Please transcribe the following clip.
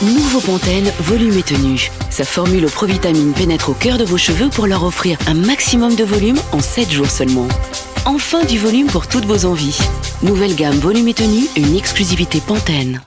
Nouveau Pantene Volume et Tenue. Sa formule aux provitamines pénètre au cœur de vos cheveux pour leur offrir un maximum de volume en 7 jours seulement. Enfin du volume pour toutes vos envies. Nouvelle gamme Volume et Tenue, une exclusivité Pantene.